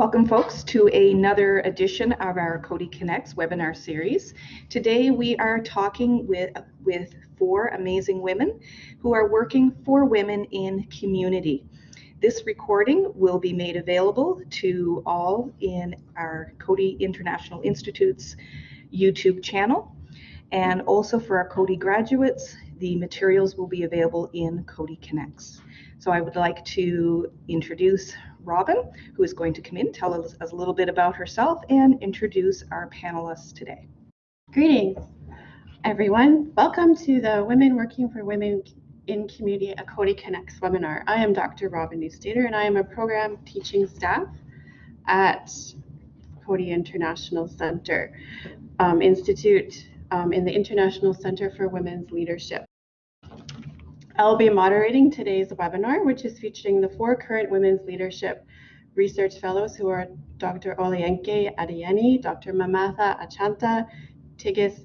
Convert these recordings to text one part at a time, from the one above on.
Welcome folks to another edition of our Coady Connects webinar series. Today we are talking with, with four amazing women who are working for women in community. This recording will be made available to all in our Coady International Institute's YouTube channel. And also for our Coady graduates, the materials will be available in Coady Connects. So I would like to introduce Robin, who is going to come in, tell us a little bit about herself, and introduce our panelists today. Greetings, everyone. Welcome to the Women Working for Women in Community Coady Connects webinar. I am Dr. Robin Neustaedter, and I am a program teaching staff at Coady International Center um, Institute um, in the International Center for Women's Leadership. I'll be moderating today's webinar, which is featuring the four current women's leadership research fellows who are Dr. Olienke Adeyemi, Dr. Mamatha Achanta, Tigist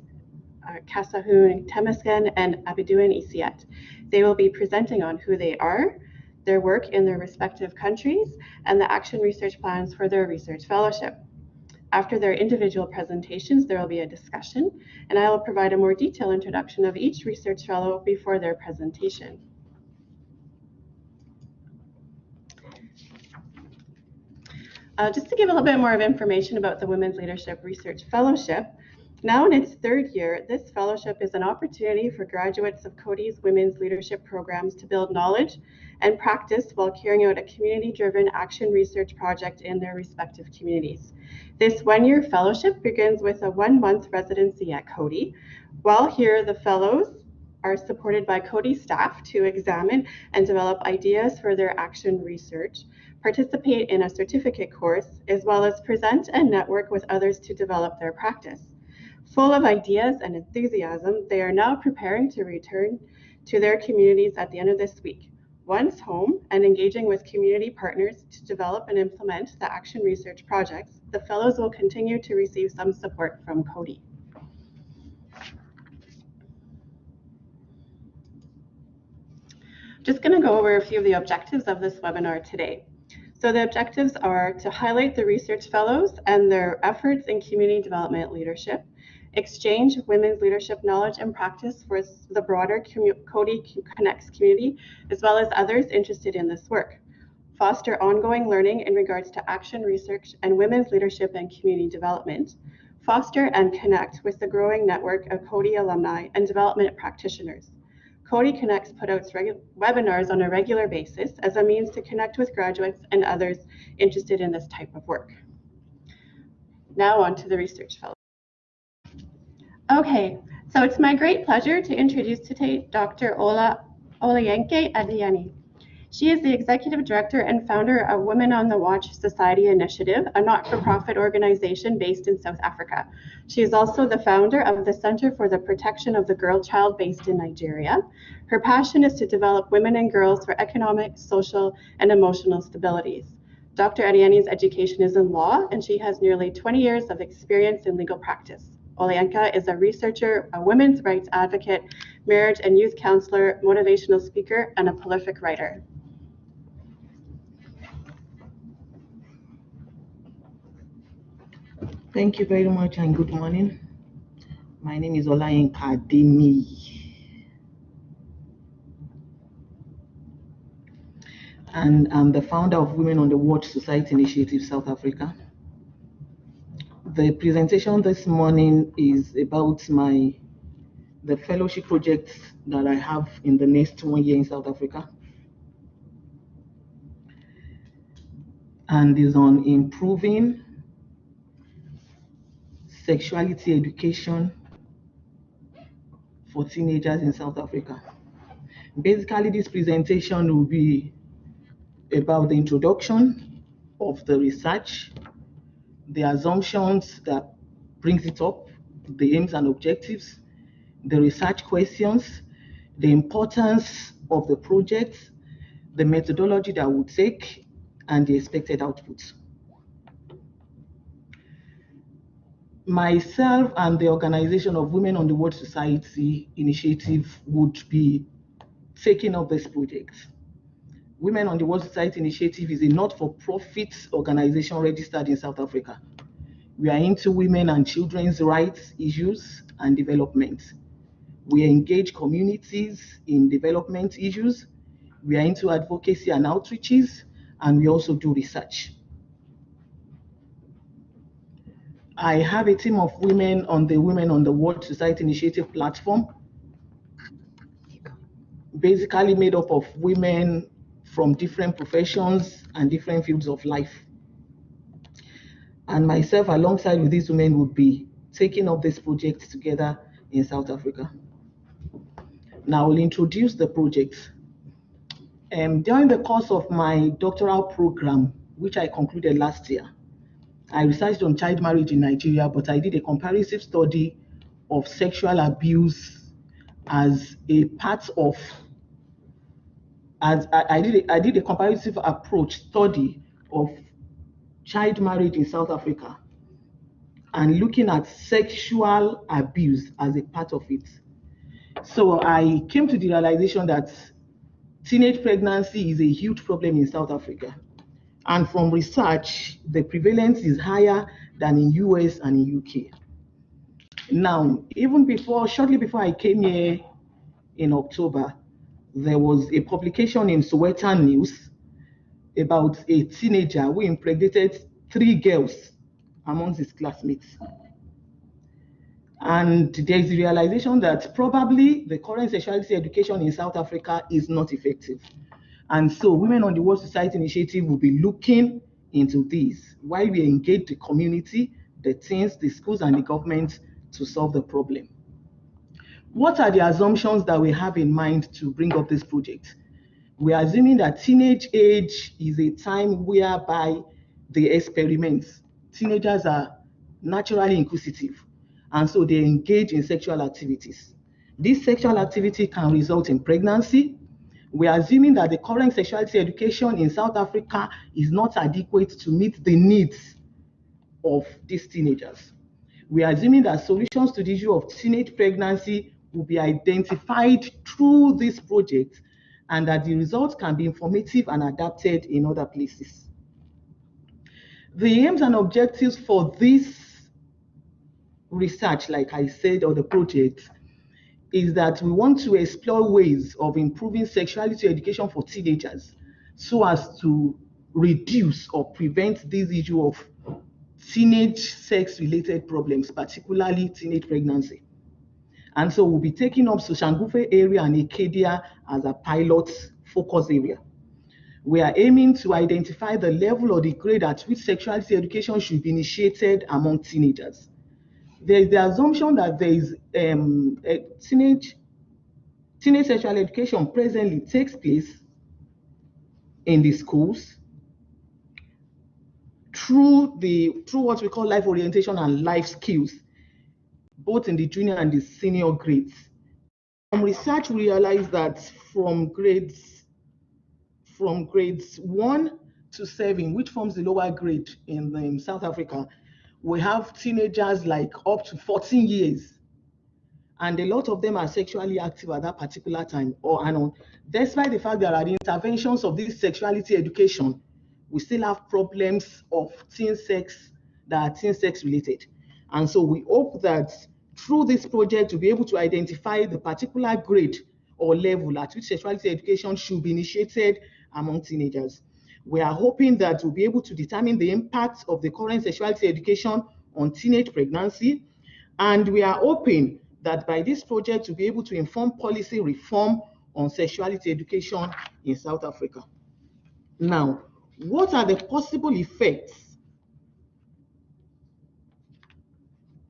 uh, Kasahun Temesgen, and Abiodun Isiet. They will be presenting on who they are, their work in their respective countries, and the action research plans for their research fellowship. After their individual presentations, there will be a discussion, and I will provide a more detailed introduction of each research fellow before their presentation. Uh, just to give a little bit more of information about the Women's Leadership Research Fellowship, now in its third year, this fellowship is an opportunity for graduates of Coady's Women's Leadership programs to build knowledge and practice while carrying out a community-driven action research project in their respective communities. This one-year fellowship begins with a one-month residency at Coady. While here, the fellows are supported by Coady staff to examine and develop ideas for their action research, participate in a certificate course, as well as present and network with others to develop their practice. Full of ideas and enthusiasm, they are now preparing to return to their communities at the end of this week. Once home and engaging with community partners to develop and implement the action research projects, the fellows will continue to receive some support from Coady. Just going to go over a few of the objectives of this webinar today. So the objectives are to highlight the research fellows and their efforts in community development leadership, exchange women's leadership knowledge and practice for the broader Coady Connects community, as well as others interested in this work. Foster ongoing learning in regards to action research and women's leadership and community development. Foster and connect with the growing network of Coady alumni and development practitioners. Coady Connects put out webinars on a regular basis as a means to connect with graduates and others interested in this type of work. Now on to the research fellow. Okay, so it's my great pleasure to introduce today Dr. Ola Olayenke Adeyemi. She is the executive director and founder of Women on the Watch Society Initiative, a not-for-profit organization based in South Africa. She is also the founder of the Center for the Protection of the Girl Child based in Nigeria. Her passion is to develop women and girls for economic, social, and emotional stabilities. Dr. Adeyemi's education is in law, and she has nearly 20 years of experience in legal practice. Olayenka is a researcher, a women's rights advocate, marriage and youth counselor, motivational speaker, and a prolific writer. Thank you very much and good morning. My name is Olayenka Adeyemi. And I'm the founder of Women on the Watch Society Initiative South Africa the presentation this morning is about my the fellowship projects that I have in the next one year in South Africa. And is on improving sexuality education for teenagers in South Africa. Basically, this presentation will be about the introduction of the research the assumptions that brings it up, the aims and objectives, the research questions, the importance of the project, the methodology that would take, and the expected outputs. Myself and the organization of Women on the World Society initiative would be taking up this project. Women on the World Society Initiative is a not-for-profit organization registered in South Africa. We are into women and children's rights issues and development. We engage communities in development issues. We are into advocacy and outreaches, and we also do research. I have a team of women on the Women on the World Society Initiative platform, basically made up of women from different professions and different fields of life. And myself, alongside with these women, would be taking up this project together in South Africa. Now, I'll introduce the project. Um, during the course of my doctoral program, which I concluded last year, I researched on child marriage in Nigeria, but I did a comparative study of sexual abuse as a part of, as I, I did, a, I did a comparative approach study of child marriage in South Africa and looking at sexual abuse as a part of it. So I came to the realization that teenage pregnancy is a huge problem in South Africa. And from research, the prevalence is higher than in US and in UK. Now, even before, shortly before I came here in October, there was a publication in Sowetan News about a teenager who impregnated three girls amongst his classmates. And there is the realization that probably the current sexuality education in South Africa is not effective. And so Women on the World Society Initiative will be looking into this while we engage the community, the teens, the schools, and the government to solve the problem. What are the assumptions that we have in mind to bring up this project? We are assuming that teenage age is a time whereby they experiment. Teenagers are naturally inquisitive, and so they engage in sexual activities. This sexual activity can result in pregnancy, we are assuming that the current sexuality education in South Africa is not adequate to meet the needs of these teenagers. We are assuming that solutions to the issue of teenage pregnancy will be identified through this project and that the results can be informative and adapted in other places. The aims and objectives for this research, like I said, or the project, is that we want to explore ways of improving sexuality education for teenagers so as to reduce or prevent this issue of teenage sex related problems, particularly teenage pregnancy. And so we'll be taking up Soshanguve area and Arcadia as a pilot focus area. We are aiming to identify the level or the grade at which sexuality education should be initiated among teenagers there is the assumption that there is um, teenage teenage sexual education presently takes place in the schools through the through what we call life orientation and life skills, both in the junior and the senior grades. From research, we realize that from grades from grades one to seven, which forms the lower grade in um, South Africa, we have teenagers like up to 14 years. And a lot of them are sexually active at that particular time or and on. Despite the fact there are the interventions of this sexuality education we still have problems of teen sex that are teen sex related. And so we hope that through this project to be able to identify the particular grade or level at which sexuality education should be initiated among teenagers we are hoping that we'll be able to determine the impact of the current sexuality education on teenage pregnancy. And we are hoping that by this project, we'll be able to inform policy reform on sexuality education in South Africa. Now, what are the possible effects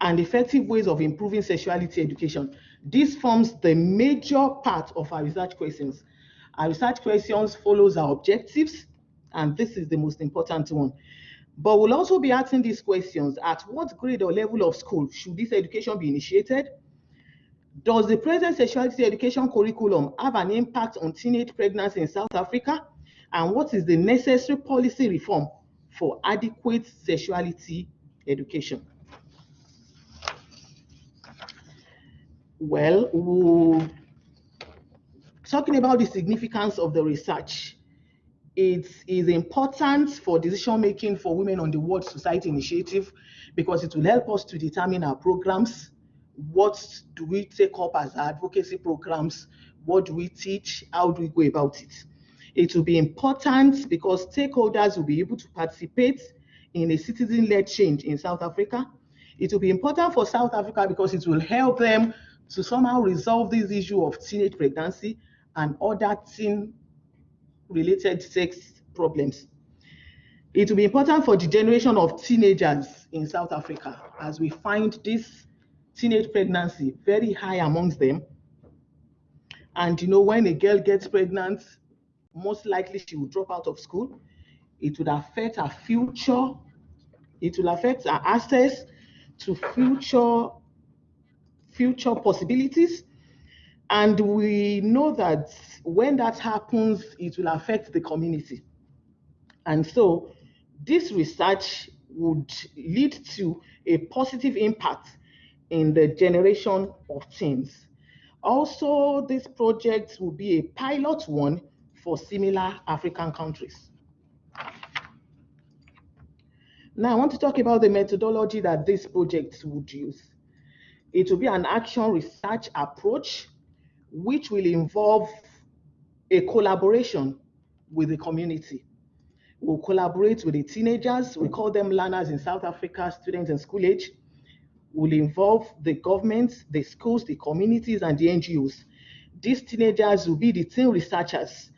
and effective ways of improving sexuality education? This forms the major part of our research questions. Our research questions follows our objectives, and this is the most important one. But we'll also be asking these questions at what grade or level of school should this education be initiated? Does the present sexuality education curriculum have an impact on teenage pregnancy in South Africa? And what is the necessary policy reform for adequate sexuality education? Well, talking about the significance of the research it is important for decision making for women on the World Society Initiative because it will help us to determine our programs. What do we take up as advocacy programs? What do we teach? How do we go about it? It will be important because stakeholders will be able to participate in a citizen-led change in South Africa. It will be important for South Africa because it will help them to somehow resolve this issue of teenage pregnancy and other teen related sex problems. It will be important for the generation of teenagers in South Africa as we find this teenage pregnancy very high amongst them. And you know, when a girl gets pregnant, most likely she will drop out of school. It would affect her future. It will affect her access to future future possibilities. And we know that when that happens, it will affect the community. And so this research would lead to a positive impact in the generation of teens. Also, this project will be a pilot one for similar African countries. Now, I want to talk about the methodology that this project would use. It will be an action research approach, which will involve a collaboration with the community. We'll collaborate with the teenagers, we call them learners in South Africa, students in school age. We'll involve the governments, the schools, the communities, and the NGOs. These teenagers will be the teen researchers.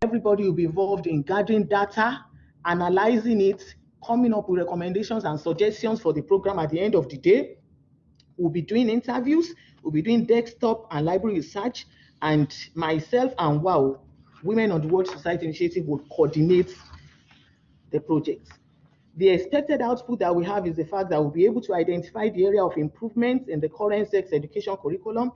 Everybody will be involved in gathering data, analyzing it, coming up with recommendations and suggestions for the program at the end of the day. We'll be doing interviews, we'll be doing desktop and library research, and myself and WOW, Women on the World Society Initiative, will coordinate the project. The expected output that we have is the fact that we'll be able to identify the area of improvement in the current sex education curriculum.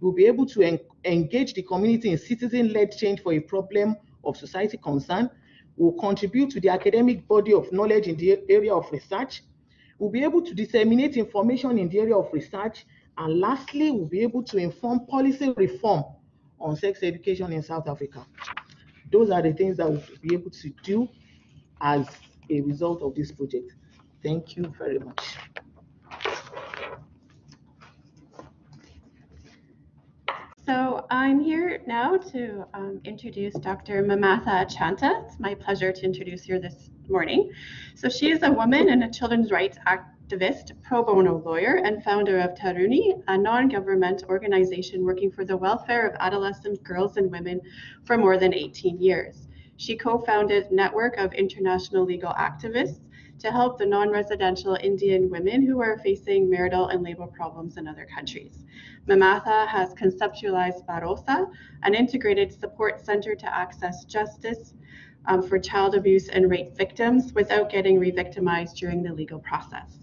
We'll be able to en engage the community in citizen-led change for a problem of society concern We'll contribute to the academic body of knowledge in the area of research. We'll be able to disseminate information in the area of research. And lastly, we'll be able to inform policy reform on sex education in South Africa. Those are the things that we'll be able to do as a result of this project. Thank you very much. So I'm here now to um, introduce Dr. Mamatha Chanta. It's my pleasure to introduce her this morning. So she is a woman and a children's rights activist, pro bono lawyer, and founder of Taruni, a non-government organization working for the welfare of adolescent girls and women for more than 18 years. She co-founded Network of International Legal Activists to help the non-residential Indian women who are facing marital and labor problems in other countries. Mamatha has conceptualized Bharosa, an integrated support center to access justice um, for child abuse and rape victims without getting re-victimized during the legal process.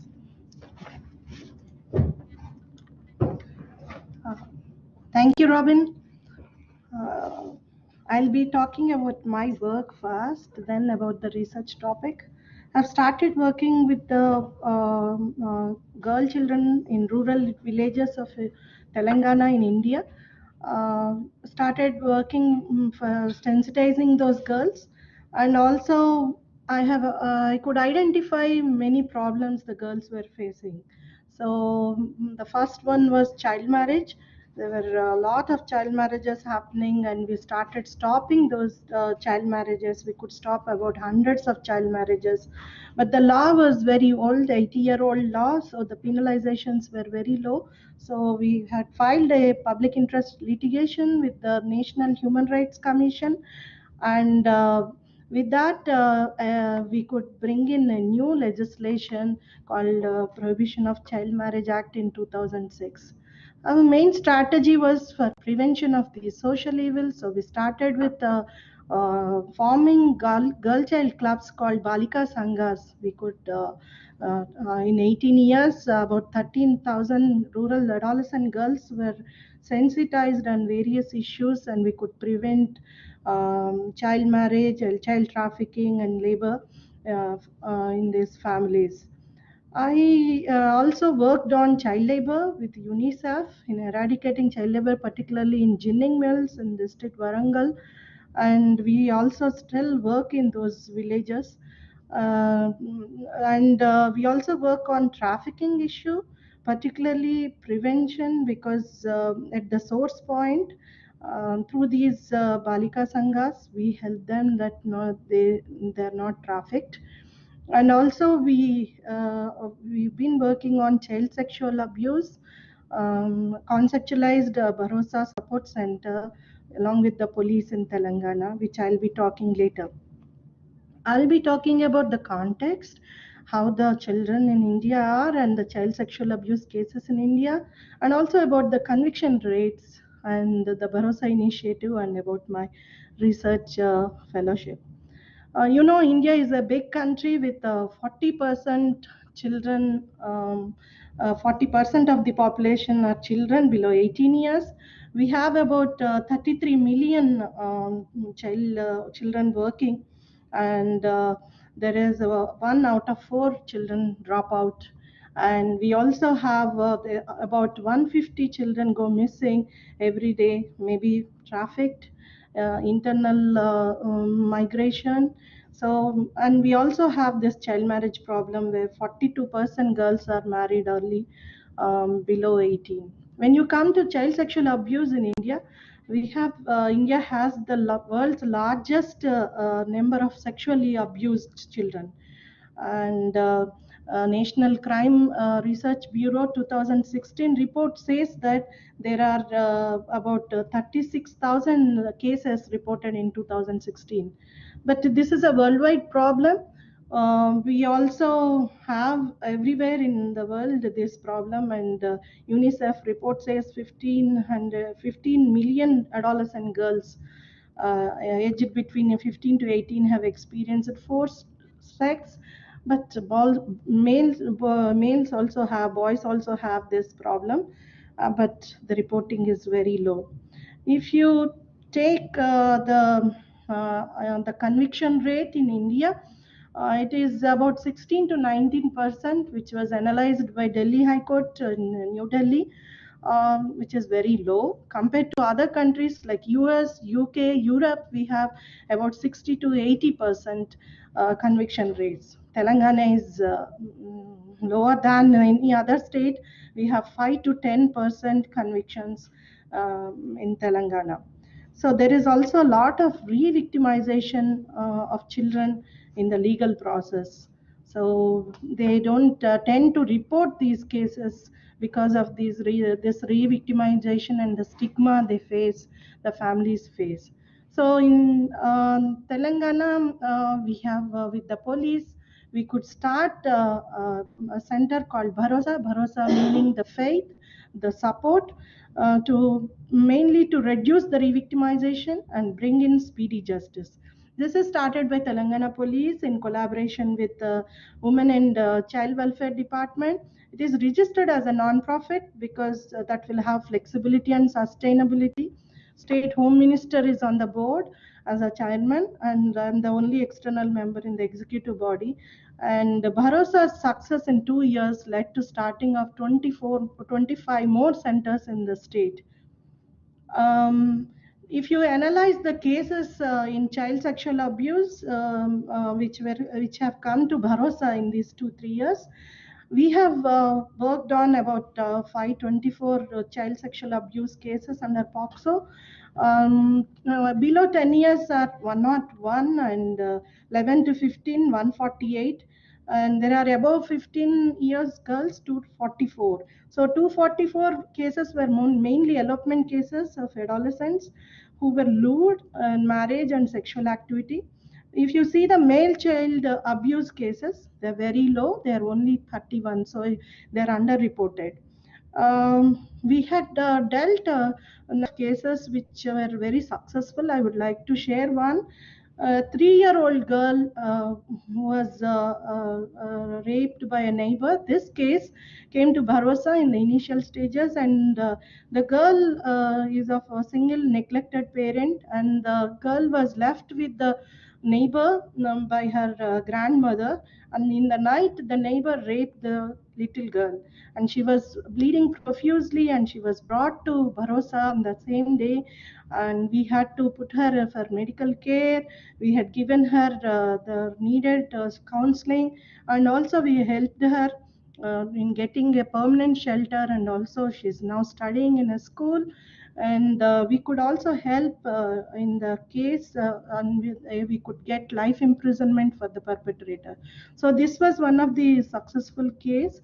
Thank you, Robin. Uh, I'll be talking about my work first, then about the research topic. I've started working with the uh, uh, girl children in rural villages of uh, Telangana in India. Uh, started working mm, for sensitizing those girls, and also I have uh, I could identify many problems the girls were facing. So mm, the first one was child marriage. There were a lot of child marriages happening and we started stopping those uh, child marriages. We could stop about hundreds of child marriages. But the law was very old 80 year old law so the penalizations were very low. So we had filed a public interest litigation with the national human rights commission. And uh, with that uh, uh, we could bring in a new legislation called uh, prohibition of child marriage act in 2006 our main strategy was for prevention of these social evils. So we started with uh, uh, forming girl, girl child clubs called Balika Sanghas. We could, uh, in 18 years, about 13,000 rural adolescent girls were sensitized on various issues and we could prevent um, child marriage, child trafficking and labor uh, in these families. I uh, also worked on child labor with UNICEF in eradicating child labor, particularly in ginning mills in district Warangal. and we also still work in those villages. Uh, and uh, we also work on trafficking issue, particularly prevention, because um, at the source point, um, through these uh, Balika Sanghas, we help them that they they're not trafficked. And also we uh, we've been working on child sexual abuse, um, conceptualized uh, Bharosa Support Center along with the police in Telangana, which I'll be talking later. I'll be talking about the context, how the children in India are and the child sexual abuse cases in India, and also about the conviction rates and the Bharosa initiative and about my research uh, fellowship. Uh, you know, India is a big country with uh, 40% children, um, 40% of the population are children below 18 years. We have about uh, 33 million um, child, uh, children working, and uh, there is one out of four children drop out and we also have uh, about 150 children go missing every day maybe trafficked uh, internal uh, um, migration. So and we also have this child marriage problem where 42% girls are married early um, below 18 when you come to child sexual abuse in india we have uh, india has the world's largest uh, number of sexually abused children. And uh, uh, National Crime uh, Research Bureau 2016 report says that there are uh, about 36,000 cases reported in 2016. But this is a worldwide problem. Uh, we also have everywhere in the world this problem, and uh, UNICEF report says 15, 15 million adolescent girls aged between 15 to 18 have experienced forced sex but ball, males males also have boys also have this problem uh, but the reporting is very low. If you take uh, the uh, the conviction rate in india uh, it is about 16 to 19 percent which was analyzed by delhi high court in new delhi um, which is very low. Compared to other countries like us uk europe we have about 60 to 80 percent uh, conviction rates Telangana is uh, mm, lower than any other state. We have 5 to 10% convictions um, in Telangana. So there is also a lot of re-victimization uh, of children in the legal process. So they don't uh, tend to report these cases because of these re this re-victimization and the stigma they face, the families face. So in um, Telangana, uh, we have uh, with the police, we could start uh, uh, a center called Bharosa, Bharosa meaning the faith, the support, uh, to mainly to reduce the re-victimization and bring in speedy justice. This is started by Telangana Police in collaboration with the Women and uh, Child Welfare Department. It is registered as a non-profit because uh, that will have flexibility and sustainability. State Home Minister is on the board as a chairman and I'm the only external member in the executive body. And Bharosa's success in two years led to starting of 24, 25 more centers in the state. Um, if you analyze the cases uh, in child sexual abuse, um, uh, which were which have come to Bharosa in these two three years, we have uh, worked on about uh, 524 uh, child sexual abuse cases under POCSO, um, uh, below 10 years are 101 and uh, 11 to 15, 148. And there are above 15 years girls, 244. So 244 cases were mainly elopement cases of adolescents who were lured in marriage and sexual activity. If you see the male child abuse cases, they're very low. They're only 31, so they're underreported. Um, we had uh, dealt uh, cases which were very successful. I would like to share one. A three-year-old girl uh, was uh, uh, uh, raped by a neighbor. This case came to Bharosa in the initial stages, and the girl is of a single neglected parent, and the girl was left with the neighbor um, by her uh, grandmother. And in the night, the neighbor raped the little girl. And she was bleeding profusely and she was brought to Bharosa on the same day. And we had to put her for medical care. We had given her uh, the needed uh, counseling. And also, we helped her uh, in getting a permanent shelter and also she's now studying in a school and uh, we could also help uh, in the case uh, and we, uh, we could get life imprisonment for the perpetrator. So this was one of the successful case.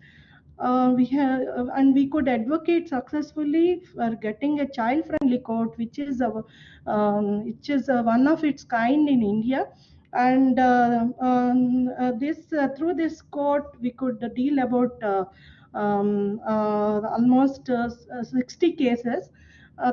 Uh, we have and we could advocate successfully for getting a child friendly court which is a um, which is a, one of its kind in india. And uh, um, uh, this uh, through this court we could deal about uh, um, uh, almost uh, 60 cases. uh,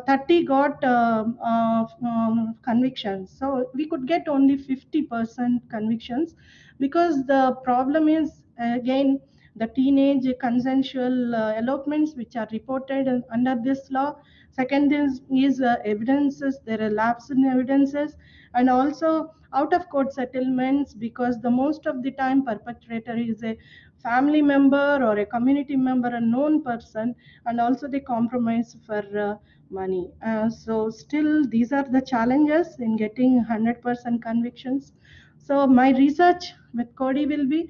30 got um, uh, um, convictions. So we could get only 50% convictions because the problem is again the teenage consensual uh, elopements which are reported under this law. Second is, is uh, evidences. There are lapses in evidences. And also out of court settlements because the most of the time perpetrator is a family member or a community member a known person. And also they compromise for uh, money uh, so still these are the challenges in getting 100% convictions so my research with Coady will be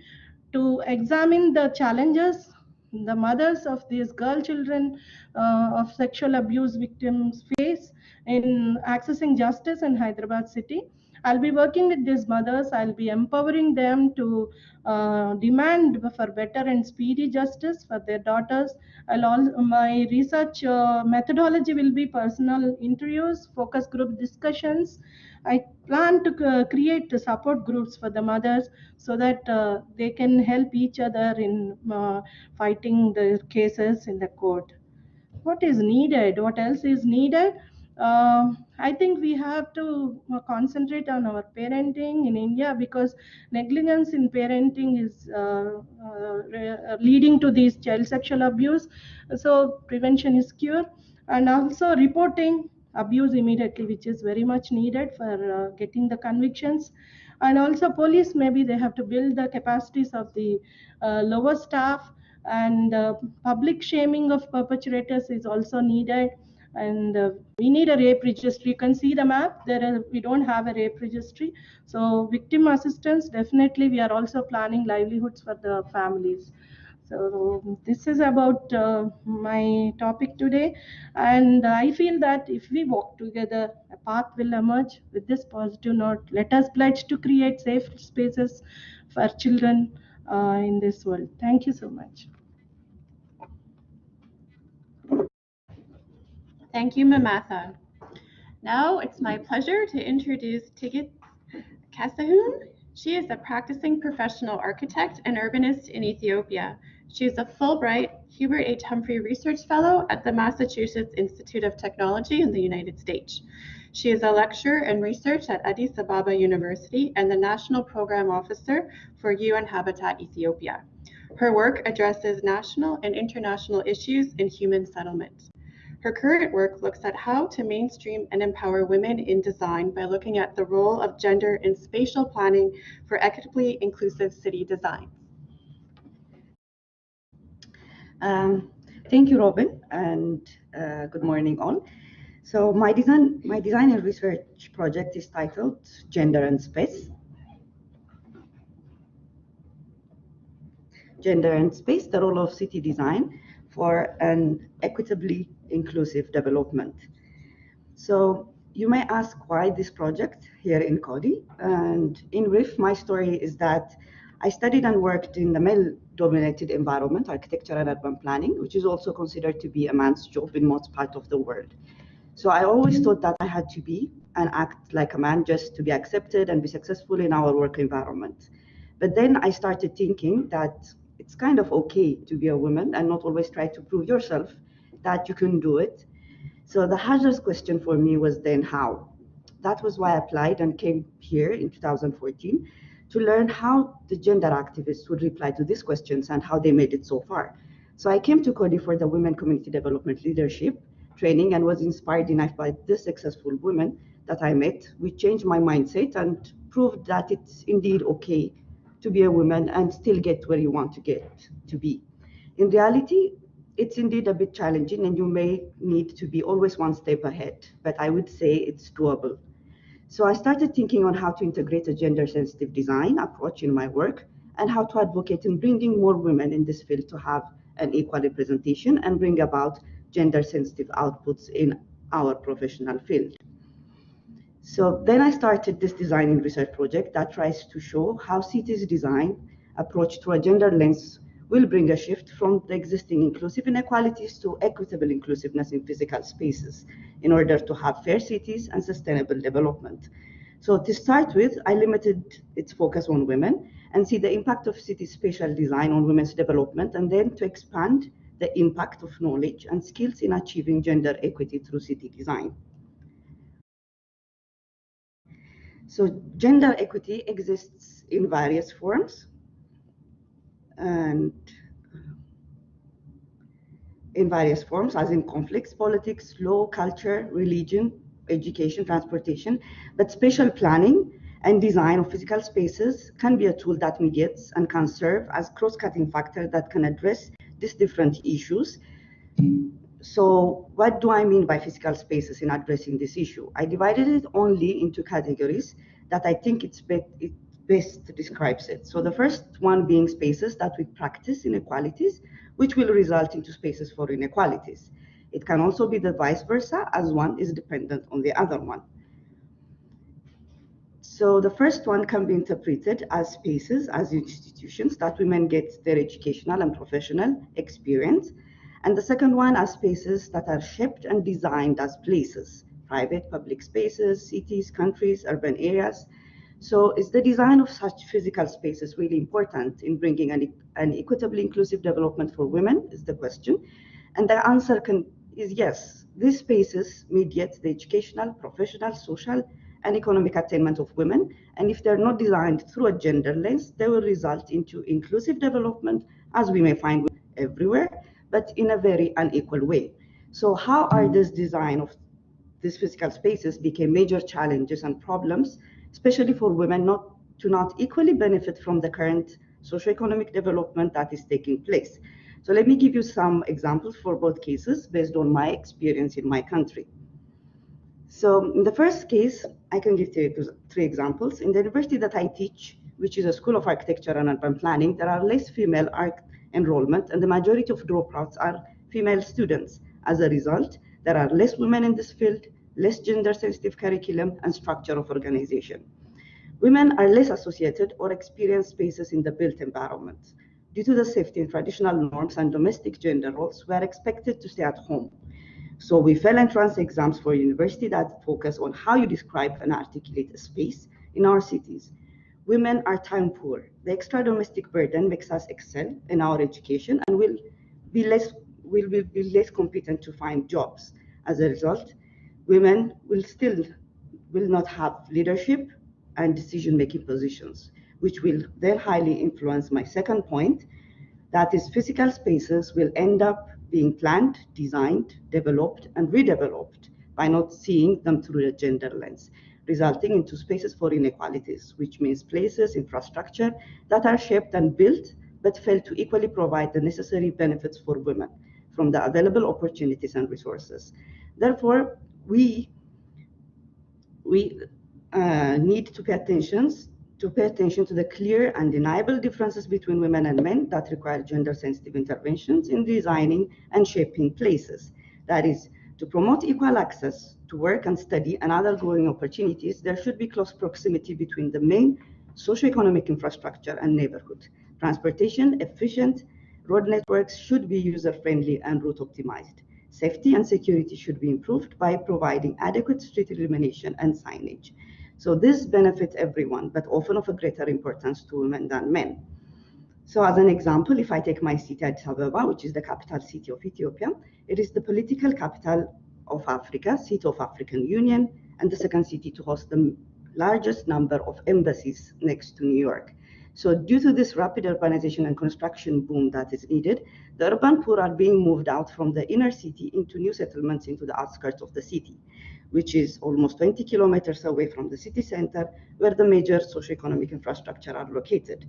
to examine the challenges the mothers of these girl children uh, of sexual abuse victims face in accessing justice in Hyderabad city. I'll be working with these mothers. I'll be empowering them to uh, demand for better and speedy justice for their daughters. I'll all, my research uh, methodology will be personal interviews, focus group discussions. I plan to uh, create support groups for the mothers so that uh, they can help each other in uh, fighting the cases in the court. What is needed? What else is needed? Uh, I think we have to uh, concentrate on our parenting in India because negligence in parenting is uh, uh, leading to these child sexual abuse. So prevention is cure, and also reporting abuse immediately, which is very much needed for uh, getting the convictions. And also police, maybe they have to build the capacities of the uh, lower staff and public shaming of perpetrators is also needed and uh, we need a rape registry. You can see the map. There are, we don't have a rape registry. So victim assistance definitely we are also planning livelihoods for the families. So this is about uh, my topic today. And i feel that if we walk together a path will emerge. With this positive note let us pledge to create safe spaces for children uh, in this world. Thank you so much Thank you, Mamatha. Now it's my pleasure to introduce Tigist Kasahun. She is a practicing professional architect and urbanist in Ethiopia. She is a Fulbright Hubert H. Humphrey Research Fellow at the Massachusetts Institute of Technology in the United States. She is a lecturer and research at Addis Ababa University and the National Program Officer for UN Habitat Ethiopia. Her work addresses national and international issues in human settlement. Her current work looks at how to mainstream and empower women in design by looking at the role of gender in spatial planning for equitably inclusive city design. Um, thank you, Robin, and uh, good morning all. So my design, my design and research project is titled Gender and Space. Gender and Space, the role of city design for an equitably inclusive development. So you may ask why this project here in Coady. And in brief, my story is that I studied and worked in the male-dominated environment, architecture and urban planning, which is also considered to be a man's job in most parts of the world. So I always thought that I had to be and act like a man just to be accepted and be successful in our work environment. But then I started thinking that it's kind of okay to be a woman and not always try to prove yourself that you can do it. So the hardest question for me was then how. That was why I applied and came here in 2014 to learn how the gender activists would reply to these questions and how they made it so far. So I came to Coady for the Women Community Development Leadership training and was inspired enough by the successful women that I met, which changed my mindset and proved that it's indeed okay to be a woman and still get where you want to get to be. In reality, it's indeed a bit challenging and you may need to be always one step ahead, but I would say it's doable. So I started thinking on how to integrate a gender sensitive design approach in my work and how to advocate in bringing more women in this field to have an equal representation and bring about gender sensitive outputs in our professional field. So then I started this design and research project that tries to show how cities design approach through a gender lens will bring a shift from the existing inclusive inequalities to equitable inclusiveness in physical spaces in order to have fair cities and sustainable development. So to start with, I limited its focus on women and see the impact of city spatial design on women's development and then to expand the impact of knowledge and skills in achieving gender equity through city design. So gender equity exists in various forms and uh, in various forms, as in conflicts, politics, law, culture, religion, education, transportation, but spatial planning and design of physical spaces can be a tool that mediates and can serve as cross-cutting factor that can address these different issues. So what do I mean by physical spaces in addressing this issue? I divided it only into categories that I think it's it best describes it. So the first one being spaces that we practice inequalities, which will result into spaces for inequalities. It can also be the vice versa, as one is dependent on the other one. So the first one can be interpreted as spaces, as institutions that women get their educational and professional experience. And the second one as spaces that are shaped and designed as places, private public spaces, cities, countries, urban areas. So is the design of such physical spaces really important in bringing an, an equitably inclusive development for women is the question. And the answer can, is yes. These spaces mediate the educational, professional, social, and economic attainment of women. And if they're not designed through a gender lens, they will result into inclusive development, as we may find everywhere, but in a very unequal way. So how are this design of these physical spaces became major challenges and problems, especially for women not to not equally benefit from the current socioeconomic development that is taking place. So let me give you some examples for both cases based on my experience in my country. So in the first case, I can give three, three examples. In the university that I teach, which is a school of architecture and urban planning, there are less female arch enrollment and the majority of dropouts are female students. As a result, there are less women in this field, less gender sensitive curriculum and structure of organization. Women are less associated or experience spaces in the built environment. Due to the safety and traditional norms and domestic gender roles, we are expected to stay at home. So we fail entrance exams for university that focus on how you describe and articulate a space in our cities. Women are time poor. The extra domestic burden makes us excel in our education and will be less will be less competent to find jobs. As a result, women will still will not have leadership and decision-making positions, which will then highly influence my second point, that is physical spaces will end up being planned, designed, developed, and redeveloped by not seeing them through a gender lens, resulting into spaces for inequalities, which means places, infrastructure that are shaped and built but fail to equally provide the necessary benefits for women from the available opportunities and resources. Therefore, we, we uh, need to pay attention to pay attention to the clear and deniable differences between women and men that require gender sensitive interventions in designing and shaping places. That is, to promote equal access to work and study and other growing opportunities, there should be close proximity between the main socioeconomic infrastructure and neighborhood. Transportation, efficient road networks should be user-friendly and route optimized. Safety and security should be improved by providing adequate street illumination and signage. So this benefits everyone, but often of a greater importance to women than men. So as an example, if I take my city, Addis Ababa, which is the capital city of Ethiopia, it is the political capital of Africa, seat of African Union, and the second city to host the largest number of embassies next to New York. So due to this rapid urbanization and construction boom that is needed, the urban poor are being moved out from the inner city into new settlements into the outskirts of the city, which is almost 20 kilometers away from the city center, where the major socioeconomic infrastructure are located.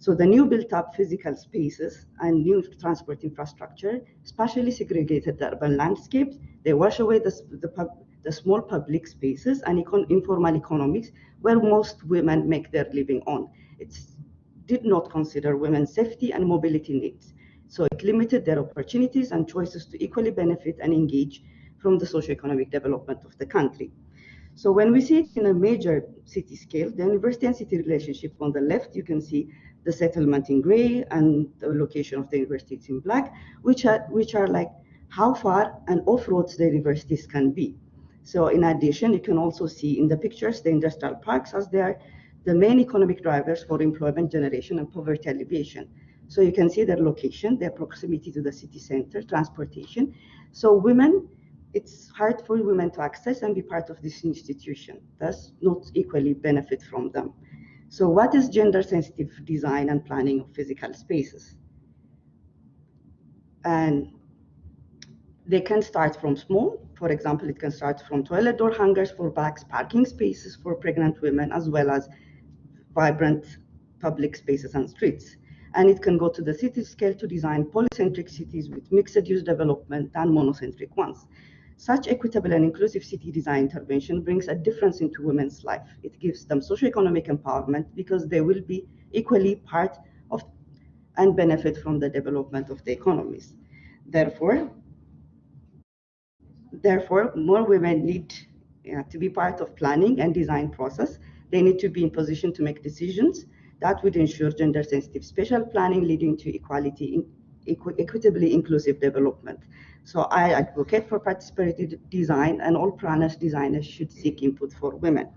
So the new built up physical spaces and new transport infrastructure spatially segregated the urban landscapes. They wash away the, the, pub, the small public spaces and econ informal economics where most women make their living on. It did not consider women's safety and mobility needs. So it limited their opportunities and choices to equally benefit and engage from the socioeconomic development of the country. So when we see it in a major city scale, the university and city relationship on the left, you can see the settlement in gray and the location of the universities in black, which are, which are like how far and off-roads the universities can be. So in addition, you can also see in the pictures the industrial parks as they are the main economic drivers for employment generation and poverty alleviation. So you can see their location, their proximity to the city center, transportation. So women, it's hard for women to access and be part of this institution, thus not equally benefit from them. So what is gender sensitive design and planning of physical spaces? And they can start from small. For example, it can start from toilet door hangers for bags, parking spaces for pregnant women, as well as vibrant public spaces and streets. And it can go to the city scale to design polycentric cities with mixed use development and monocentric ones. Such equitable and inclusive city design intervention brings a difference into women's life. It gives them socioeconomic empowerment because they will be equally part of and benefit from the development of the economies. Therefore, therefore, more women need uh, to be part of planning and design process. They need to be in position to make decisions that would ensure gender sensitive spatial planning leading to equality, in, equi equitably inclusive development. So I advocate for participatory design and all planners designers should seek input for women.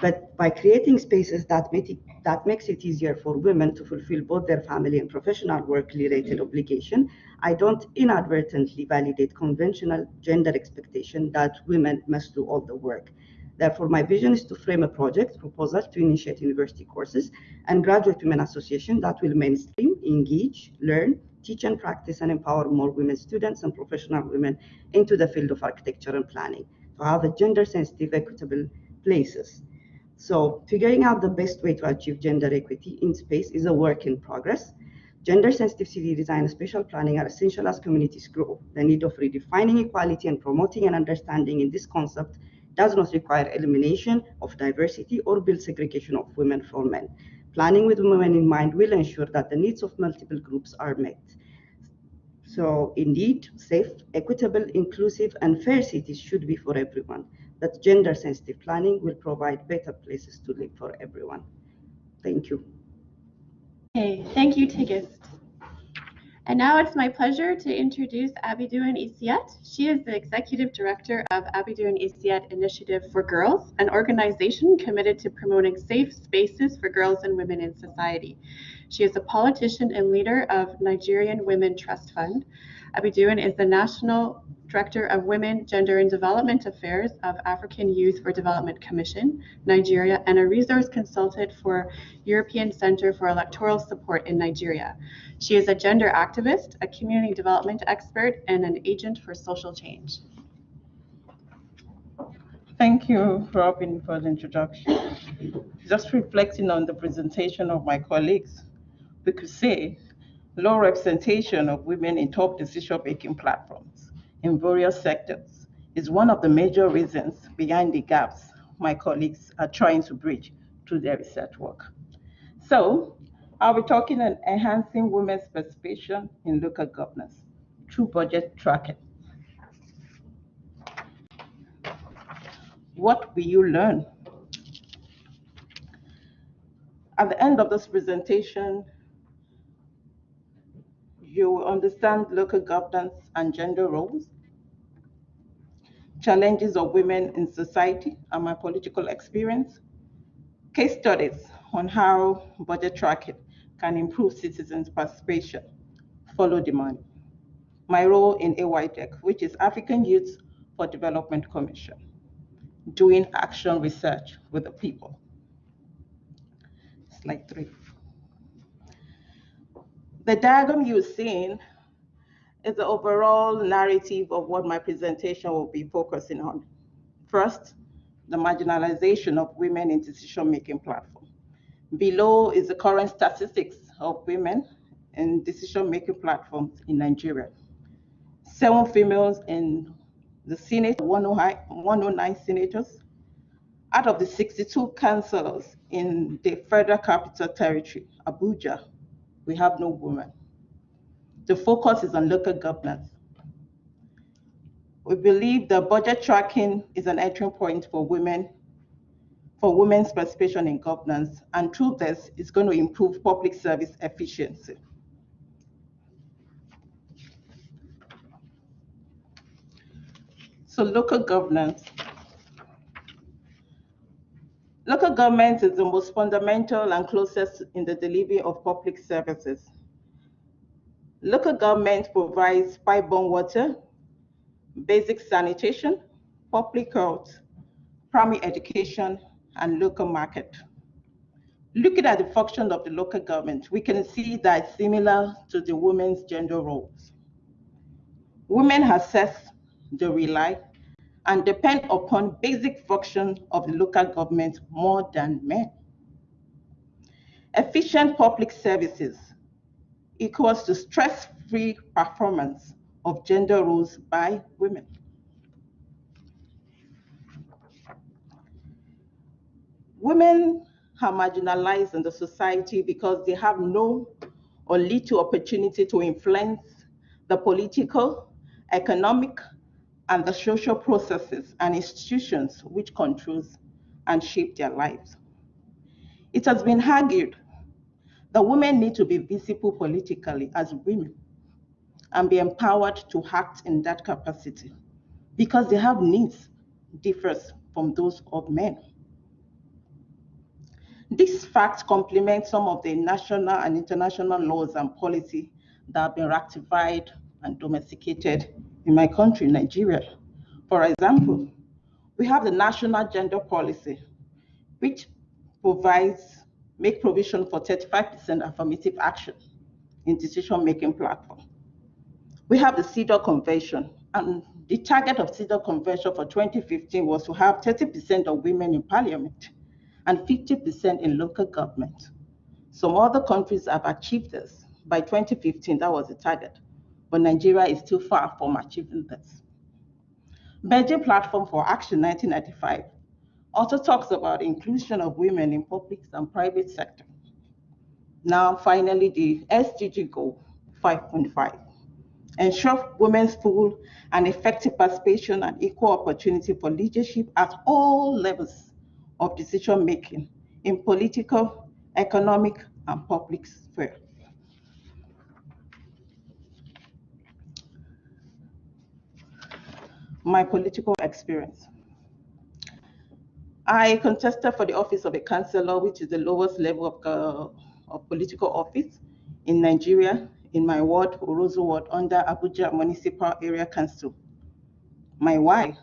But by creating spaces that make it, that makes it easier for women to fulfill both their family and professional work related obligation, I don't inadvertently validate conventional gender expectation that women must do all the work. Therefore, my vision is to frame a project proposal to initiate university courses and graduate women association that will mainstream, engage, learn, teach and practice and empower more women students and professional women into the field of architecture and planning to have a gender sensitive, equitable places. So figuring out the best way to achieve gender equity in space is a work in progress. Gender sensitive city design and spatial planning are essential as communities grow. The need of redefining equality and promoting an understanding in this concept does not require elimination of diversity or build segregation of women from men. Planning with women in mind will ensure that the needs of multiple groups are met. So indeed, safe, equitable, inclusive, and fair cities should be for everyone. That gender-sensitive planning will provide better places to live for everyone. Thank you. Okay, thank you, Tigist. And now it's my pleasure to introduce Abiodun Isiet. She is the Executive Director of Abiodun Isiet Initiative for Girls, an organization committed to promoting safe spaces for girls and women in society. She is a politician and leader of Nigerian Women Trust Fund. Abiodun is the National Director of Women, Gender and Development Affairs of African Youth for Development Commission, Nigeria, and a resource consultant for European Center for Electoral Support in Nigeria. She is a gender activist, a community development expert, and an agent for social change. Thank you, Robin, for the introduction. Just reflecting on the presentation of my colleagues, we could say low representation of women in top decision-making platforms in various sectors is one of the major reasons behind the gaps my colleagues are trying to bridge through their research work. So I'll be talking on enhancing women's participation in local governance through budget tracking. What will you learn? At the end of this presentation, you will understand local governance and gender roles, challenges of women in society and my political experience, case studies on how budget tracking can improve citizens' participation, follow money. My role in AYDEC, which is African Youth for Development Commission, doing action research with the people. Slide three. The diagram you're seeing is the overall narrative of what my presentation will be focusing on. First, the marginalization of women in decision-making platform. Below is the current statistics of women in decision-making platforms in Nigeria. Seven females in the Senate, 109 senators. Out of the 62 councillors in the Federal Capital Territory, Abuja, we have no women. The focus is on local governance. We believe the budget tracking is an entry point for women, for women's participation in governance, and through this, it's going to improve public service efficiency. So local governance. Local government is the most fundamental and closest in the delivery of public services. Local government provides pipe-borne water, basic sanitation, public health, primary education, and local market. Looking at the function of the local government, we can see that similar to the women's gender roles. Women assess, they rely, and depend upon basic functions of the local government more than men. Efficient public services equals to stress-free performance of gender roles by women. Women are marginalized in the society because they have no or little opportunity to influence the political, economic, and the social processes and institutions which controls and shape their lives. It has been argued that women need to be visible politically as women and be empowered to act in that capacity because they have needs differs from those of men. This fact complements some of the national and international laws and policy that have been ratified and domesticated in my country, Nigeria. For example, we have the National Gender Policy, which provides, make provision for 35% affirmative action in decision-making platform. We have the CEDAW Convention, and the target of CEDAW Convention for 2015 was to have 30% of women in parliament and 50% in local government. Some other countries have achieved this. By 2015, that was the target but Nigeria is still far from achieving this. Beijing Platform for Action 1995 also talks about inclusion of women in public and private sector. Now, finally, the SDG goal 5.5. Ensure women's full and effective participation and equal opportunity for leadership at all levels of decision making in political, economic, and public sphere. My political experience. I contested for the office of a councillor, which is the lowest level of, uh, of political office in Nigeria, in my ward, Orozo ward, under Abuja Municipal Area Council. My why?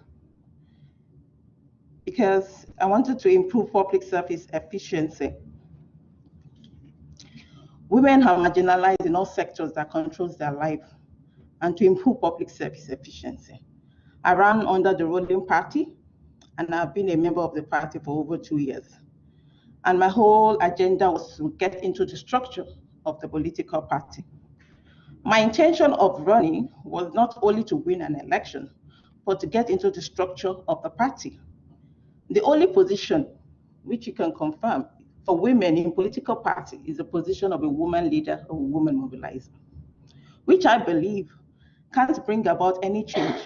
Because I wanted to improve public service efficiency. Women are marginalized in all sectors that controls their life and to improve public service efficiency. I ran under the ruling party, and I've been a member of the party for over two years. And my whole agenda was to get into the structure of the political party. My intention of running was not only to win an election, but to get into the structure of the party. The only position which you can confirm for women in political party is the position of a woman leader or woman mobilizer, which I believe can't bring about any change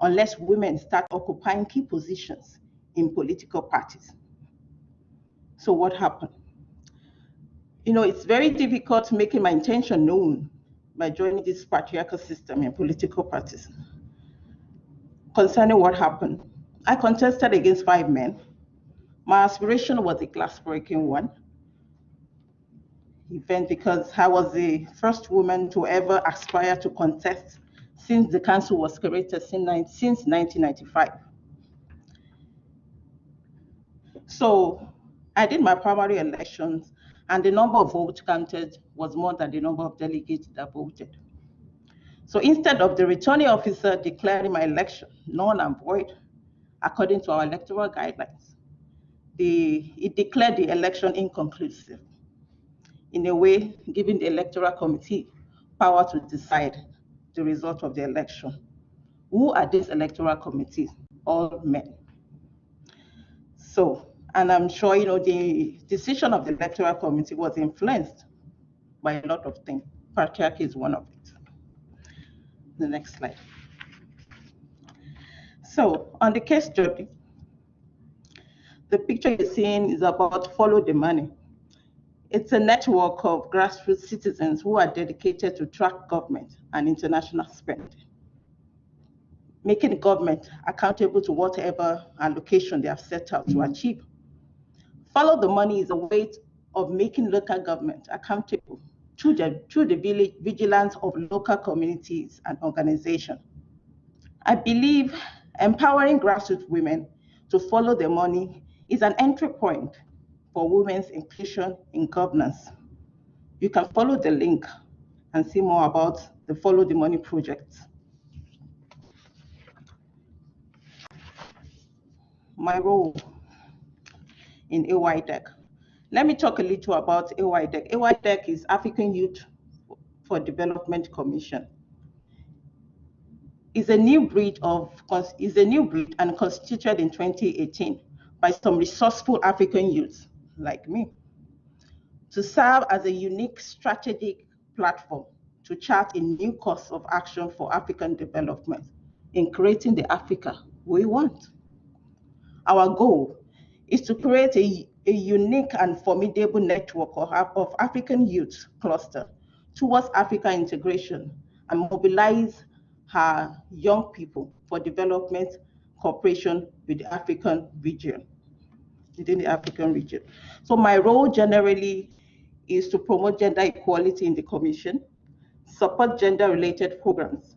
unless women start occupying key positions in political parties. So what happened? You know, it's very difficult making my intention known by joining this patriarchal system in political parties. Concerning what happened, I contested against five men. My aspiration was a glass-breaking one event because I was the first woman to ever aspire to contest since the council was created since 1995. So I did my primary elections and the number of votes counted was more than the number of delegates that voted. So instead of the returning officer declaring my election null and void, according to our electoral guidelines, the, it declared the election inconclusive, in a way giving the electoral committee power to decide the result of the election. Who are these electoral committees? All men. So, and I'm sure you know the decision of the electoral committee was influenced by a lot of things. Patriarchy is one of it. The next slide. So, on the case study, the picture you're seeing is about follow the money. It's a network of grassroots citizens who are dedicated to track government and international spending, making government accountable to whatever allocation they have set out to mm-hmm. achieve. Follow the money is a way of making local government accountable through the, through the vigilance of local communities and organizations. I believe empowering grassroots women to follow the money is an entry point for women's inclusion in governance. You can follow the link and see more about the Follow the Money project. My role in AYDEC. Let me talk a little about AYDEC. AYDEC is African Youth for Development Commission. Is a new breed of is a new breed and constituted in 2018 by some resourceful African youths like me to serve as a unique strategic platform to chart a new course of action for African development in creating the Africa we want. Our goal is to create a, a unique and formidable network of, African youth cluster towards Africa integration and mobilize her young people for development cooperation with the African region within the African region. So my role generally is to promote gender equality in the Commission, support gender-related programs,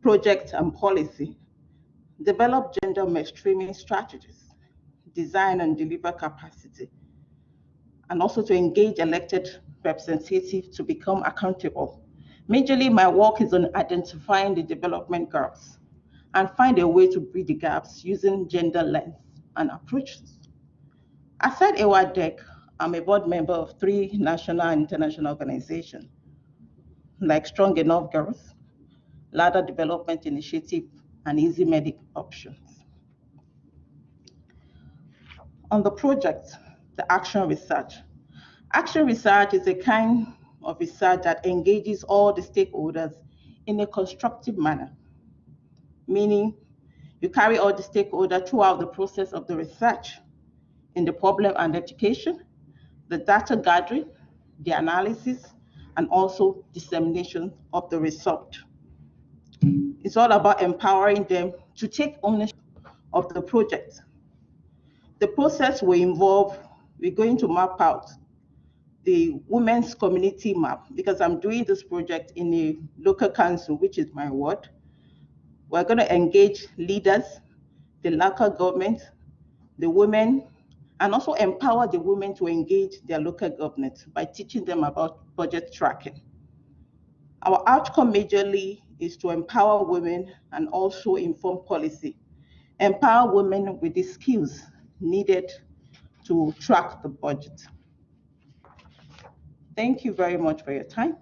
projects and policy, develop gender mainstreaming strategies, design and deliver capacity, and also to engage elected representatives to become accountable. Majorly, my work is on identifying the development gaps and find a way to bridge the gaps using gender lens and approaches. Aside AYDEC, I'm a board member of three national and international organizations, like Strong Enough Girls, Ladder Development Initiative, and Easy Medic Options. On the project, the Action Research. Action Research is a kind of research that engages all the stakeholders in a constructive manner, meaning you carry all the stakeholders throughout the process of the research in the problem and education, the data gathering, the analysis, and also dissemination of the result. It's all about empowering them to take ownership of the project. The process will involve, we're going to map out the women's community map because I'm doing this project in a local council, which is my ward. We're going to engage leaders, the local government, the women, and also empower the women to engage their local government by teaching them about budget tracking. Our outcome majorly is to empower women and also inform policy. Empower women with the skills needed to track the budget. Thank you very much for your time.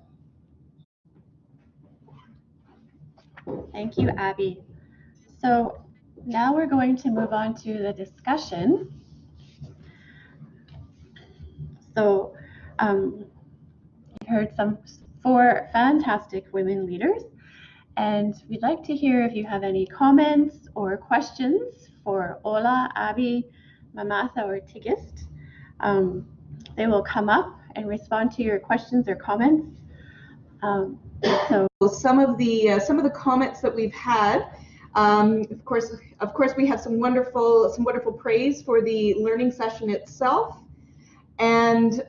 Thank you, Abby. So now we're going to move on to the discussion. So um, you heard some four fantastic women leaders, and we'd like to hear if you have any comments or questions for Ola, Abby, Mamatha, or Tigist. Um, they will come up and respond to your questions or comments. Um, so some of the uh, some of the comments that we've had. Um, of course, of course, we have some wonderful some wonderful praise for the learning session itself. And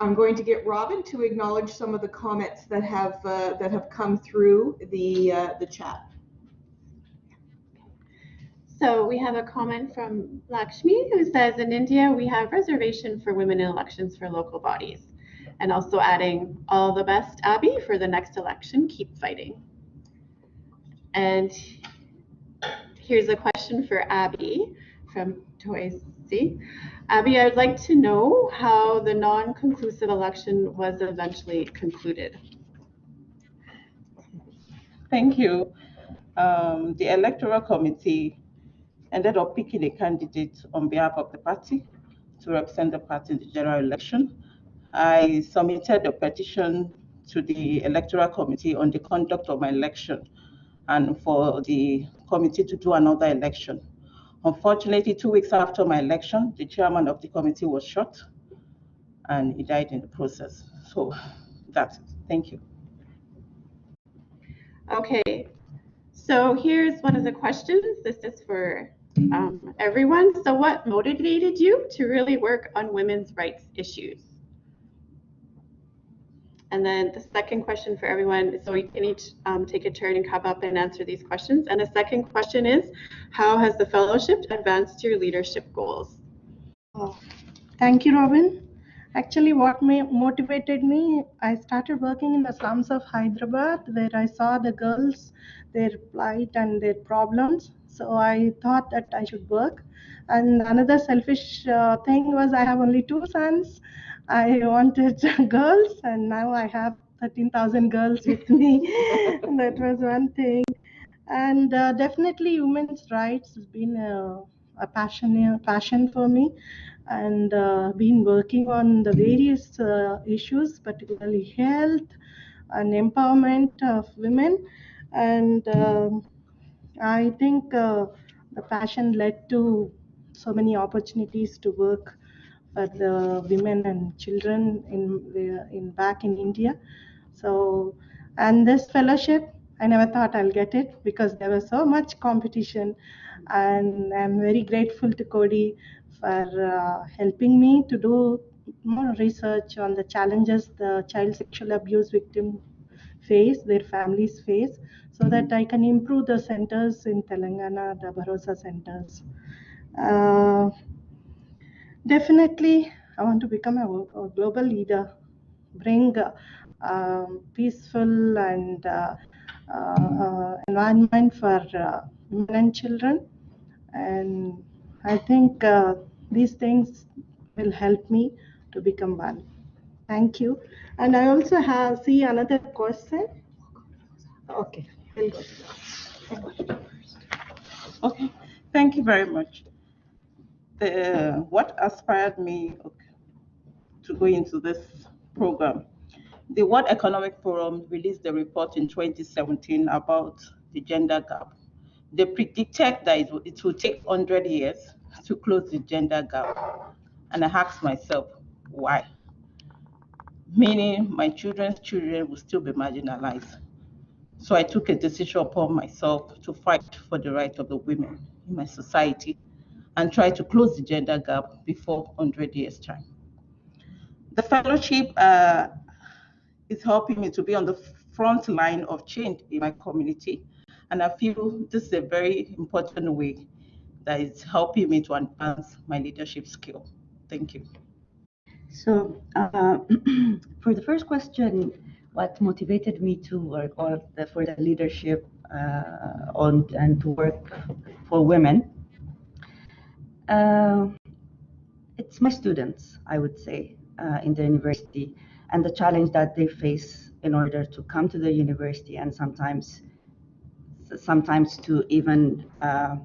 I'm going to get Robin to acknowledge some of the comments that have uh, that have come through the uh, the chat. So we have a comment from Lakshmi who says in India we have reservation for women in elections for local bodies. And also adding all the best, Abby, for the next election. Keep fighting. And here's a question for Abby from Toysi. Abby, I would like to know how the non-conclusive election was eventually concluded. Thank you. Um, the electoral committee ended up picking a candidate on behalf of the party to represent the party in the general election. I submitted a petition to the electoral committee on the conduct of my election and for the committee to do another election. Unfortunately, two weeks after my election, the chairman of the committee was shot and he died in the process. So that's it. Thank you. Okay, so here's one of the questions. This is for um, everyone. So what motivated you to really work on women's rights issues? And then the second question for everyone, so we can each um, take a turn and come up and answer these questions. And the second question is, how has the fellowship advanced your leadership goals? Oh, thank you, Robin. Actually, what motivated me, I started working in the slums of Hyderabad where I saw the girls, their plight and their problems. So I thought that I should work. And another selfish uh, thing was I have only two sons. I wanted girls, and now I have 13,000 girls with me. that was one thing. And uh, definitely, women's rights has been a, a passion, a passion for me and uh, been working on the various uh, issues, particularly health and empowerment of women. And um, I think uh, the passion led to so many opportunities to work for the women and children in in back in India. So, and this fellowship, I never thought I'll get it because there was so much competition, and I'm very grateful to Coady for uh, helping me to do more research on the challenges the child sexual abuse victim face, their families face, so that I can improve the centers in Telangana, the Bharosa centers. Uh, definitely, I want to become a, a global leader, bring uh, peaceful and uh, uh, environment for uh, women and children. And I think uh, these things will help me to become one. Thank you. And I also have see another question. Okay, we'll go. Okay, thank you very much. The, what inspired me to go into this program? The World Economic Forum released a report in 2017 about the gender gap. They predicted that it, it will take 100 years to close the gender gap. And I asked myself, why? Meaning my children's children will still be marginalized. So I took a decision upon myself to fight for the right of the women in my society and try to close the gender gap before 100 years' time. The fellowship uh, is helping me to be on the front line of change in my community. And I feel this is a very important way that is helping me to advance my leadership skill. Thank you. So uh, for the first question, what motivated me to work for the leadership uh, on and to work for women? Uh, it's my students, I would say, uh, in the university, and the challenge that they face in order to come to the university, and sometimes, sometimes to even uh,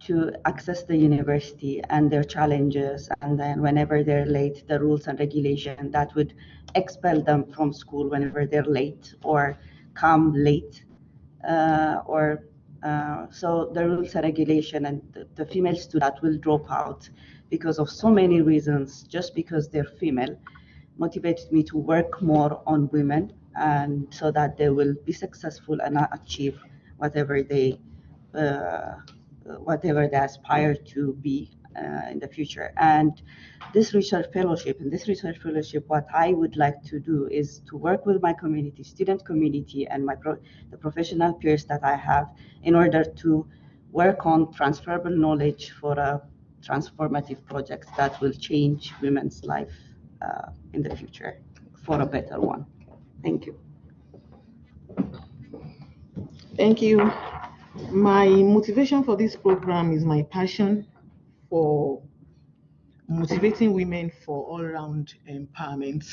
to access the university and their challenges. And then whenever they're late the rules and regulation that would expel them from school whenever they're late or come late uh, or uh, so the rules and regulation and the, the female student will drop out because of so many reasons. Just because they're female motivated me to work more on women and so that they will be successful and achieve whatever they uh, whatever they aspire to be uh, in the future. And this research fellowship, and this research fellowship, what I would like to do is to work with my community, student community, and my pro- the professional peers that I have in order to work on transferable knowledge for a transformative project that will change women's life uh, in the future for a better one. Thank you. Thank you. My motivation for this program is my passion for motivating women for all-round empowerment.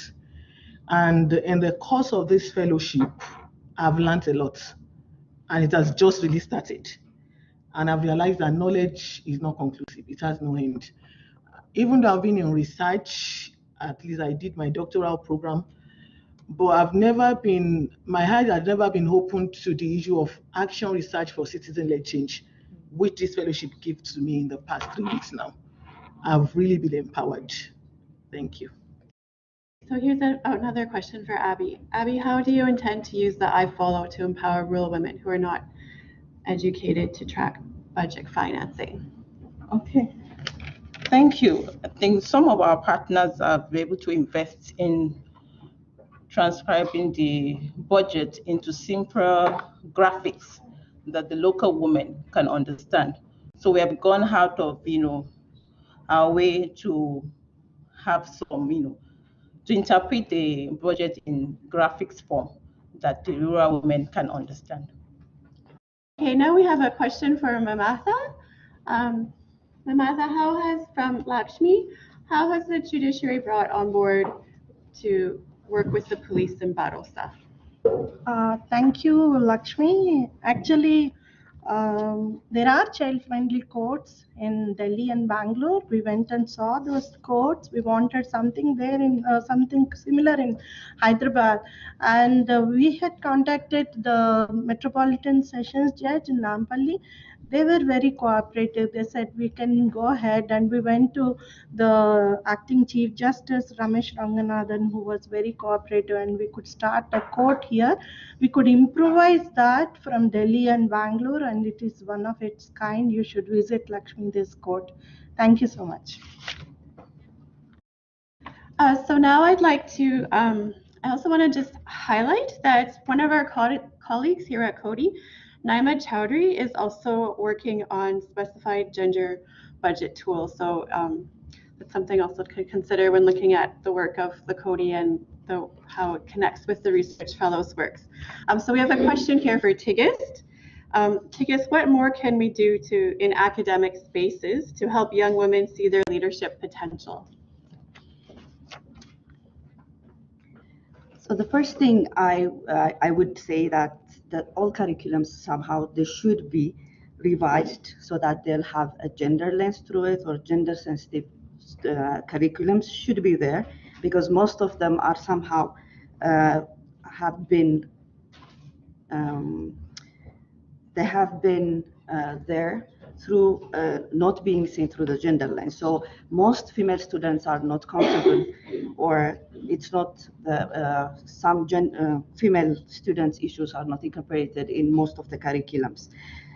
And in the course of this fellowship, I've learned a lot, and it has just really started. And I've realized that knowledge is not conclusive; it has no end. Even though I've been in research, at least I did my doctoral program, but I've never been, my heart has never been open to the issue of action research for citizen-led change, which this fellowship gives to me in the past three weeks now. I've really been empowered. Thank you. So here's a, another question for Abby. Abby, how do you intend to use the iFollow to empower rural women who are not educated to track budget financing? Okay. Thank you. I think some of our partners are able to invest in transcribing the budget into simpler graphics that the local women can understand. So we have gone out of, you know, our way to have some, you know, to interpret the budget in graphics form that the rural women can understand. Okay, now we have a question for Mamatha. Um, Mamatha, how has, from Lakshmi, how has the judiciary brought on board to work with the police in Bharosa? Uh, thank you, Lakshmi. Actually, um, there are child-friendly courts in Delhi and Bangalore. We went and saw those courts. We wanted something there in uh, something similar in Hyderabad, and uh, we had contacted the Metropolitan Sessions Judge in Nampally. They were very cooperative. They said we can go ahead, and we went to the acting Chief Justice Ramesh Ranganathan, who was very cooperative, and we could start a court here. We could improvise that from Delhi and Bangalore, and it is one of its kind. You should visit Lakshmi this court. Thank you so much. Uh, so now I'd like to, um, I also want to just highlight that one of our co- colleagues here at Coady, Naima Chowdhury, is also working on specified gender budget tools. So um, that's something also to consider when looking at the work of the Coady and the, how it connects with the research fellows works. Um, so we have a question here for Tigist. Um, Tigist, what more can we do to in academic spaces to help young women see their leadership potential? So the first thing I, uh, I would say that, that all curriculums somehow, they should be revised so that they'll have a gender lens through it or gender sensitive uh, curriculums should be there because most of them are somehow uh, have been um, they have been uh, there through uh, not being seen through the gender lens. So most female students are not comfortable, or it's not the uh, some uh, female students' issues are not incorporated in most of the curriculums.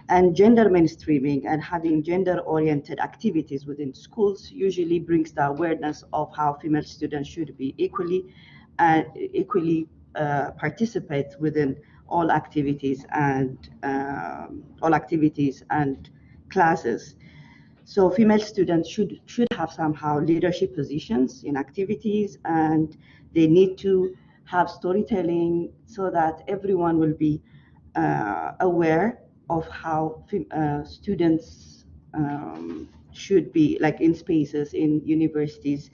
And gender mainstreaming and having gender-oriented activities within schools usually brings the awareness of how female students should be equally and equally uh, participate within all activities and um, all activities and classes. So female students should should have somehow leadership positions in activities, and they need to have storytelling so that everyone will be uh, aware of how uh, students um, should be like in spaces in universities.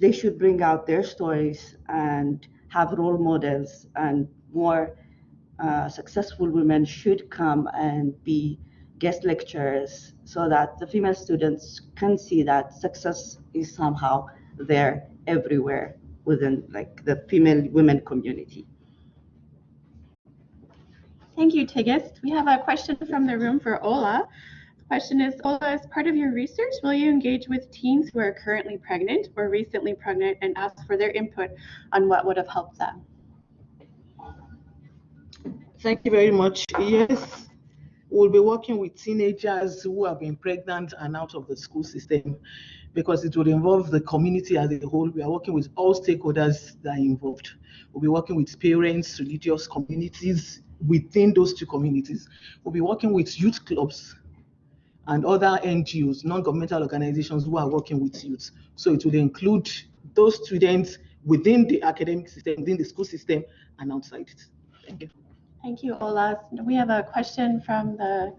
They should bring out their stories and have role models and more uh, successful women should come and be guest lectures so that the female students can see that success is somehow there everywhere within like the female women community. Thank you, Tigist. We have a question from the room for Ola. The question is, Ola, as part of your research, will you engage with teens who are currently pregnant or recently pregnant and ask for their input on what would have helped them? Thank you very much. Yes, we'll be working with teenagers who have been pregnant and out of the school system because it will involve the community as a whole. We are working with all stakeholders that are involved. We'll be working with parents, religious communities, within those two communities. We'll be working with youth clubs and other NGOs, non-governmental organizations who are working with youth. So it will include those students within the academic system, within the school system, and outside it. Thank you. Thank you, Ola. We have a question from the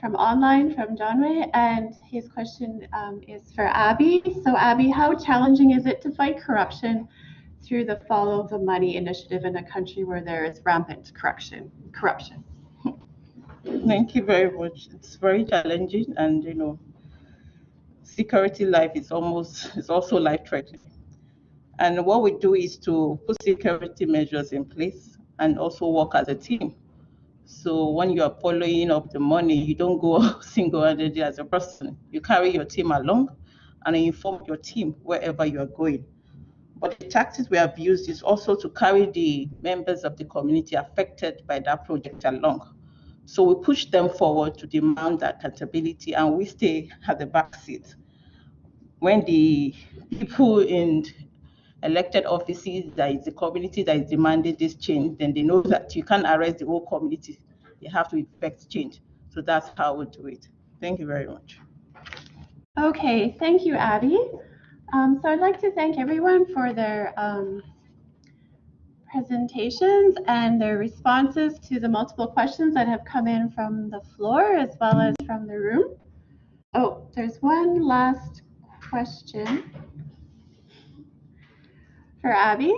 from online from Johnway, and his question um, is for Abby. So, Abby, how challenging is it to fight corruption through the Follow the Money initiative in a country where there is rampant corruption? Corruption. Thank you very much. It's very challenging, and you know, security life is almost is also life threatening. And what we do is to put security measures in place and also work as a team. So when you are following up the money, you don't go single-handedly as a person. You carry your team along and inform your team wherever you are going. But the tactics we have used is also to carry the members of the community affected by that project along. So we push them forward to demand accountability and we stay at the back seat. When the people in elected offices, that is the community that is demanding this change, then they know that you can't arrest the whole community. You have to effect change. So that's how we do it. Thank you very much. Okay, thank you, Abby. Um, so I'd like to thank everyone for their um, presentations and their responses to the multiple questions that have come in from the floor as well as from the room. Oh, there's one last question for Abby,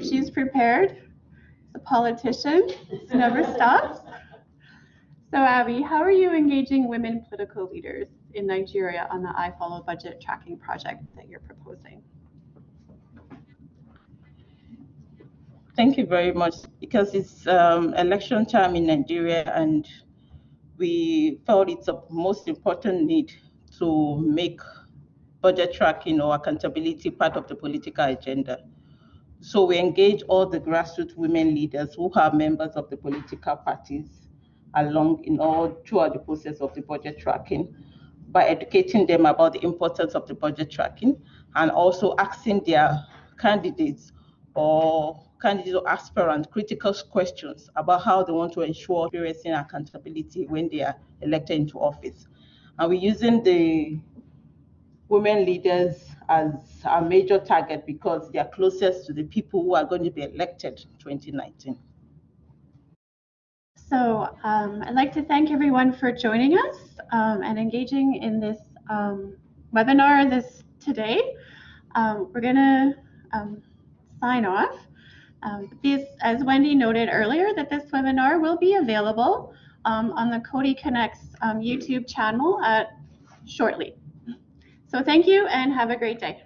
she's prepared. The politician never stops. So Abby, how are you engaging women political leaders in Nigeria on the I Follow budget tracking project that you're proposing? Thank you very much. Because it's um, election time in Nigeria, and we felt it's a most important need to make budget tracking or accountability part of the political agenda. So we engage all the grassroots women leaders who are members of the political parties along in all throughout the process of the budget tracking by educating them about the importance of the budget tracking and also asking their candidates or candidates or aspirants critical questions about how they want to ensure transparency and accountability when they are elected into office. And we're using the women leaders as a major target because they are closest to the people who are going to be elected in 2019. So um, I'd like to thank everyone for joining us um, and engaging in this um, webinar this today. Um, we're going to um, sign off. Um, this, as Wendy noted earlier, that this webinar will be available on the Coady Connects YouTube channel at, shortly. So thank you and have a great day.